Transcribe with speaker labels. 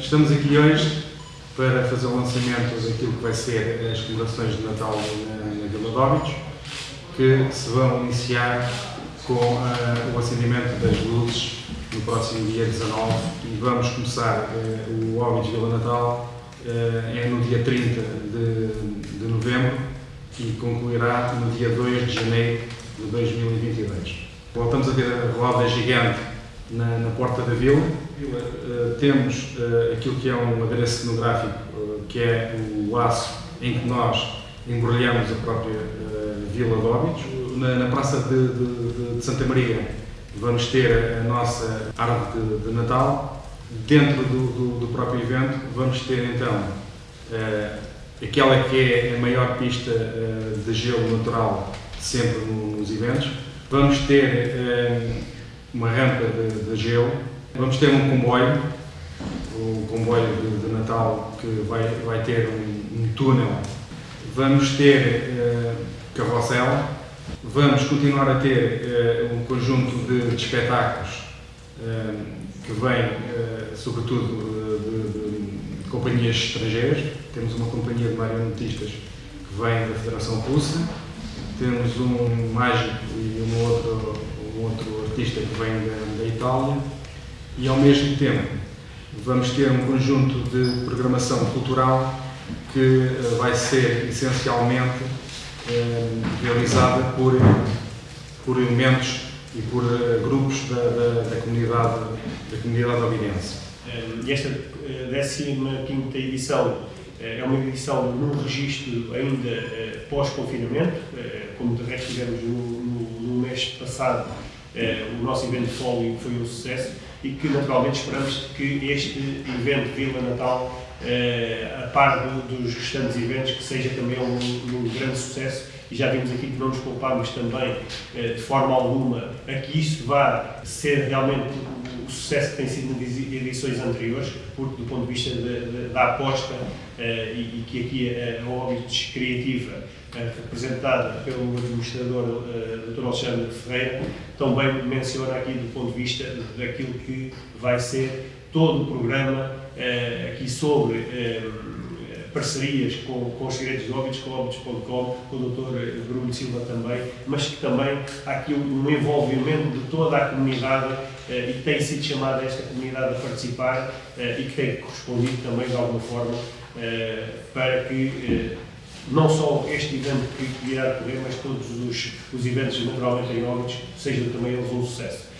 Speaker 1: Estamos aqui hoje para fazer o lançamento daquilo que vai ser as comemorações de Natal na, na Vila Dóbitos, que se vão iniciar com uh, o acendimento das luzes no próximo dia 19 e vamos começar uh, o Óbidos Vila Natal uh, é no dia 30 de, de novembro e concluirá no dia 2 de janeiro de 2022. Voltamos a ter a roda gigante na, na porta da vila. Uh, temos uh, aquilo que é um adereço cenográfico, uh, que é o laço em que nós embrulhamos a própria Vila de Óbidos. Na, na Praça de, de, de, Santa Maria vamos ter a nossa árvore de, de Natal. Dentro do, do, do, próprio evento vamos ter então aquela que é a maior pista de gelo natural sempre nos eventos. Vamos ter uma rampa de, de gelo. Vamos ter um comboio, o comboio de, de Natal que vai, vai ter um, um túnel. Vamos ter uh, carrossel. Vamos continuar a ter uh, um conjunto de, de espetáculos uh, que vem, sobretudo, de, de, companhias estrangeiras. Temos uma companhia de marionetistas que vem da Federação Russa. Temos um mágico e um outro, um outro artista que vem da, da Itália e, ao mesmo tempo, vamos ter um conjunto de programação cultural que uh, vai ser essencialmente uh, realizada por, por elementos e por uh, grupos da, da, da, comunidade, da comunidade obidense.
Speaker 2: E esta 15 edição é uma edição num registro ainda pós-confinamento, como de resto tivemos no, no, no mês passado eh, o nosso evento Folio foi um sucesso e que naturalmente esperamos que este evento Vila Natal, eh, a par do, dos restantes eventos, que seja também um, um, grande sucesso. E já vimos aqui que não nos poupamos também eh, de forma alguma a que isso vá ser realmente o sucesso que tem sido nas edições anteriores, porque do ponto de vista de, de, da aposta uh, e, e, que aqui a, a Óbidos Criativa, uh, representada pelo administrador uh, Dr. Alexandre Ferreira, também menciona aqui do ponto de vista daquilo que vai ser todo o programa aqui sobre parcerias com, com os segredos de Óbidos, com Óbidos.com, com o Dr. Bruno Silva também, mas que também há aqui um envolvimento de toda a comunidade eh, e tem sido chamada esta comunidade a participar eh, e que tem correspondido também de alguma forma eh, para que não só este evento que irá decorrer, mas todos os, os eventos naturalmente em Óbidos sejam também eles um sucesso.